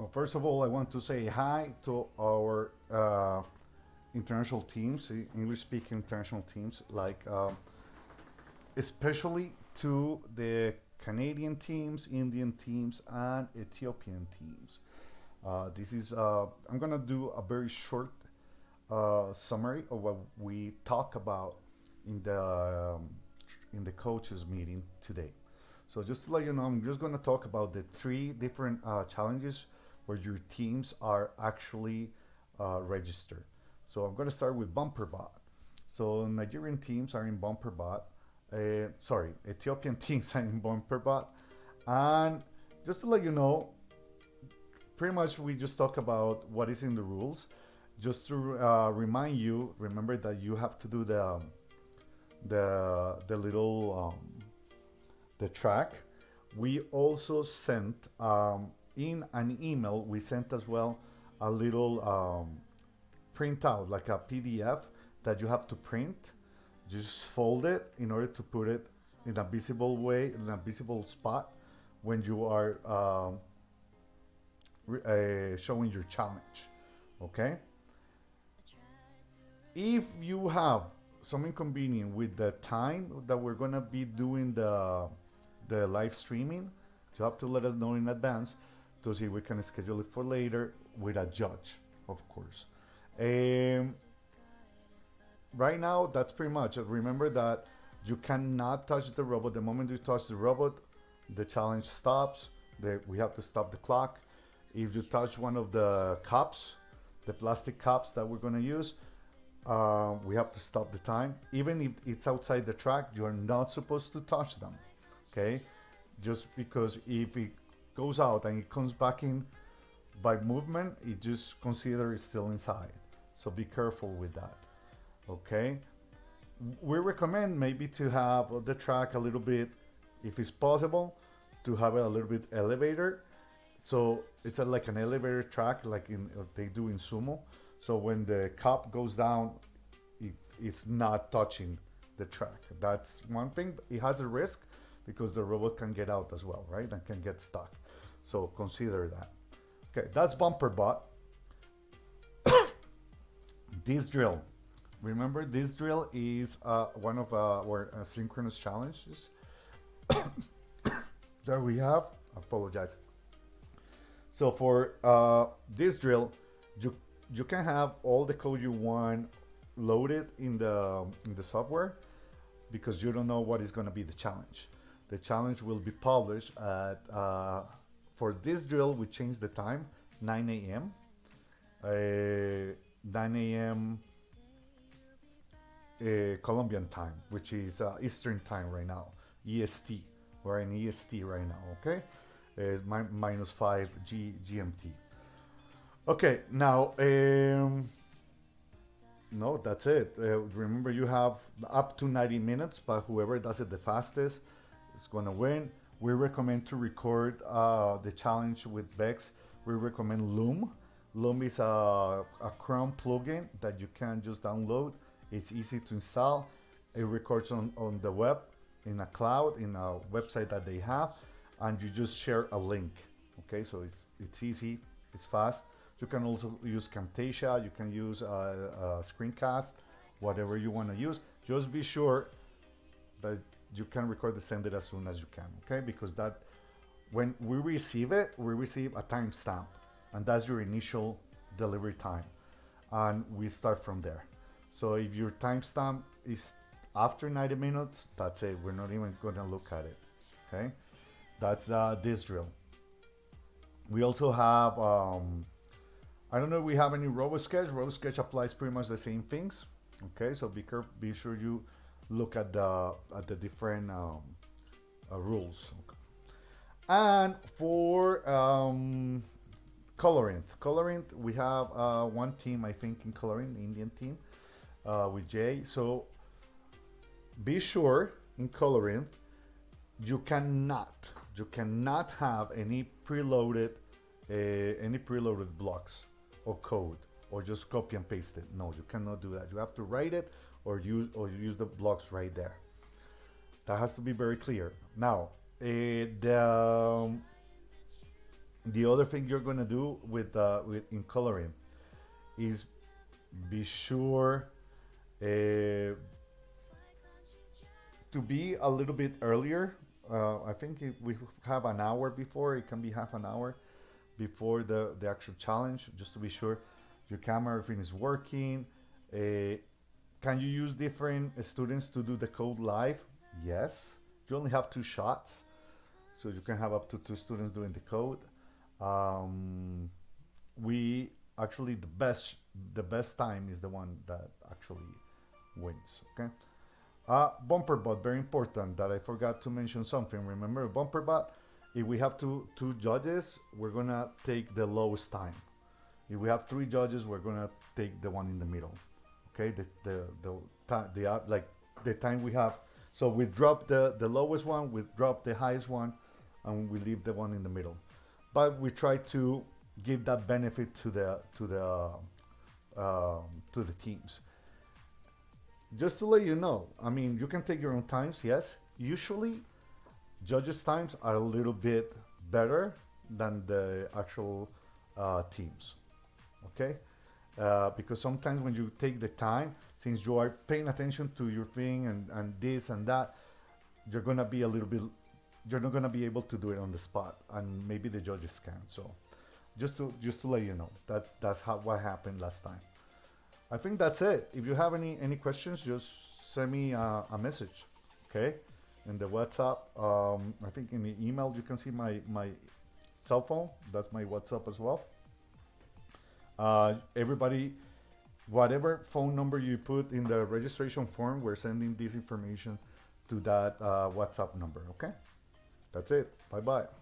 Well, first of all, I want to say hi to our uh, international teams, English-speaking international teams, like uh, especially to the Canadian teams, Indian teams, and Ethiopian teams. Uh, this is uh, I'm gonna do a very short uh, summary of what we talk about in the um, in the coaches meeting today. So just to let you know, I'm just gonna talk about the three different uh, challenges where your teams are actually uh, registered. So I'm gonna start with BumperBot. So Nigerian teams are in BumperBot. Uh, sorry, Ethiopian teams are in BumperBot. And just to let you know, pretty much we just talk about what is in the rules. Just to uh, remind you, remember that you have to do the um, the the little um, the track. We also sent um, in an email. We sent as well a little um, printout, like a PDF that you have to print. Just fold it in order to put it in a visible way, in a visible spot when you are um, uh, showing your challenge. Okay. If you have some inconvenience with the time that we're gonna be doing the the live streaming, you have to let us know in advance to see if we can schedule it for later with a judge, of course. Um, right now, that's pretty much. Remember that you cannot touch the robot. The moment you touch the robot, the challenge stops. The, we have to stop the clock. If you touch one of the cups, the plastic cups that we're going to use, uh, we have to stop the time. Even if it's outside the track, you're not supposed to touch them. Okay? Just because if it goes out and it comes back in by movement, it just consider it's still inside. So be careful with that. Okay? We recommend maybe to have the track a little bit, if it's possible, to have it a little bit elevator. So it's a, like an elevator track, like in uh, they do in sumo. So when the cup goes down, it, it's not touching the track. That's one thing. It has a risk because the robot can get out as well, right? And can get stuck. So consider that. Okay, that's bumper bot. this drill. Remember, this drill is uh, one of uh, our uh, synchronous challenges that we have. I apologize. So for uh, this drill, you you can have all the code you want loaded in the in the software because you don't know what is going to be the challenge. The challenge will be published at uh, for this drill, we changed the time, 9 a.m. Uh, 9 a.m. Uh, Colombian time, which is uh, Eastern time right now, EST. We're in EST right now, okay? Uh, mi minus 5 G GMT. Okay, now, um, no, that's it. Uh, remember, you have up to 90 minutes, but whoever does it the fastest is going to win we recommend to record uh, the challenge with Vex. We recommend Loom. Loom is a, a Chrome plugin that you can just download. It's easy to install. It records on, on the web, in a cloud, in a website that they have, and you just share a link. Okay, so it's, it's easy, it's fast. You can also use Camtasia, you can use a, a screencast, whatever you want to use. Just be sure that you can record the send it as soon as you can okay? Because that when we receive it we receive a timestamp and that's your initial delivery time. And we start from there. So if your timestamp is after 90 minutes that's it. We're not even going to look at it okay? That's uh, this drill. We also have um, I don't know we have any RoboSketch. RoboSketch applies pretty much the same things. Okay, so be, careful, be sure you look at the at the different um, uh, rules. And for um, Colorant, Colorant, we have uh, one team I think in Colorant, Indian team, uh, with Jay. So be sure in Colorant, you cannot you cannot have any preloaded uh, any preloaded blocks or code or just copy and paste it. No, you cannot do that. You have to write it or use or use the blocks right there. That has to be very clear. Now, uh, the um, the other thing you're gonna do with uh, with in coloring is be sure uh, to be a little bit earlier. Uh, I think if we have an hour before. It can be half an hour before the the actual challenge, just to be sure your camera everything is working. Uh, can you use different students to do the code live? Yes. You only have two shots, so you can have up to two students doing the code. Um, we actually the best the best time is the one that actually wins. Okay. Uh, bumper bot, very important that I forgot to mention something. Remember bumper bot, if we have two, two judges, we're gonna take the lowest time. If we have three judges, we're gonna take the one in the middle. Okay, the, the, the, the, the uh, like the time we have. So we drop the, the lowest one, we drop the highest one, and we leave the one in the middle. But we try to give that benefit to the to the um, to the teams just to let you know, I mean, you can take your own times, yes. Usually, judges' times are a little bit better than the actual uh, teams, okay? Uh, because sometimes when you take the time, since you are paying attention to your thing and, and this and that, you're gonna be a little bit, you're not gonna be able to do it on the spot, and maybe the judges can. So, just to just to let you know that that's how what happened last time. I think that's it. If you have any any questions, just send me a, a message, okay? In the WhatsApp, um, I think in the email you can see my my cell phone. That's my WhatsApp as well. Uh, everybody, whatever phone number you put in the registration form, we're sending this information to that uh, WhatsApp number. Okay, that's it. Bye bye.